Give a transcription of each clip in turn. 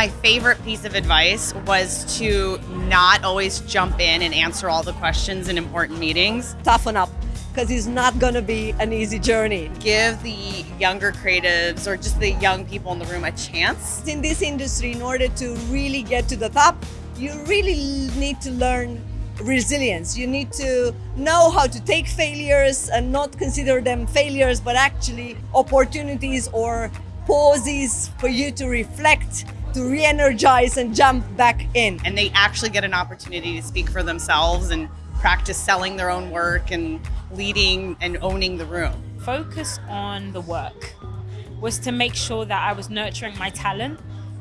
My favorite piece of advice was to not always jump in and answer all the questions in important meetings. Toughen up because it's not going to be an easy journey. Give the younger creatives or just the young people in the room a chance. In this industry, in order to really get to the top, you really need to learn resilience. You need to know how to take failures and not consider them failures, but actually opportunities or pauses for you to reflect, to re-energize and jump back in. And they actually get an opportunity to speak for themselves and practice selling their own work and leading and owning the room. Focus on the work was to make sure that I was nurturing my talent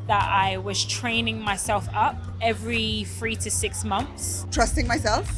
that I was training myself up every three to six months. Trusting myself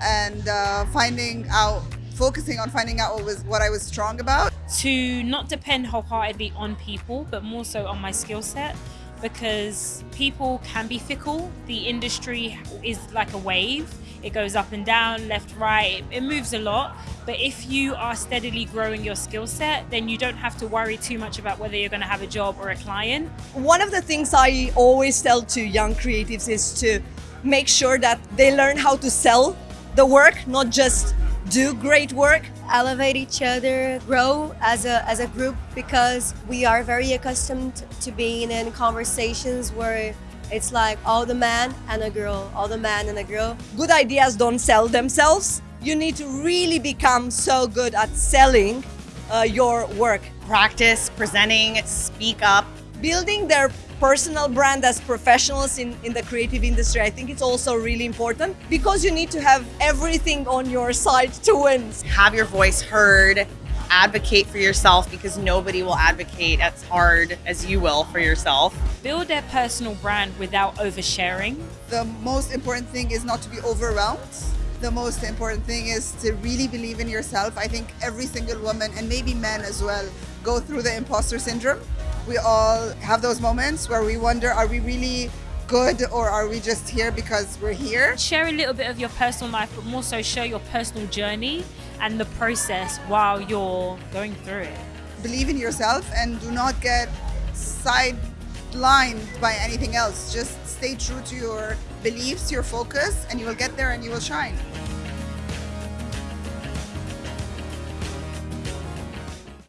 and uh, finding out, focusing on finding out what was what I was strong about. To not depend wholeheartedly on people, but more so on my skill set because people can be fickle. The industry is like a wave. It goes up and down, left, right, it moves a lot. But if you are steadily growing your skill set, then you don't have to worry too much about whether you're going to have a job or a client. One of the things I always tell to young creatives is to make sure that they learn how to sell the work, not just do great work. Elevate each other, grow as a, as a group because we are very accustomed to being in conversations where it's like all the man and a girl, all the man and a girl. Good ideas don't sell themselves. You need to really become so good at selling uh, your work. Practice, presenting, speak up. Building their personal brand as professionals in, in the creative industry, I think it's also really important because you need to have everything on your side to win. Have your voice heard, advocate for yourself because nobody will advocate as hard as you will for yourself. Build their personal brand without oversharing. The most important thing is not to be overwhelmed. The most important thing is to really believe in yourself. I think every single woman and maybe men as well go through the imposter syndrome. We all have those moments where we wonder, are we really good or are we just here because we're here? Share a little bit of your personal life, but more so share your personal journey and the process while you're going through it. Believe in yourself and do not get sidelined by anything else. Just stay true to your beliefs, your focus, and you will get there and you will shine.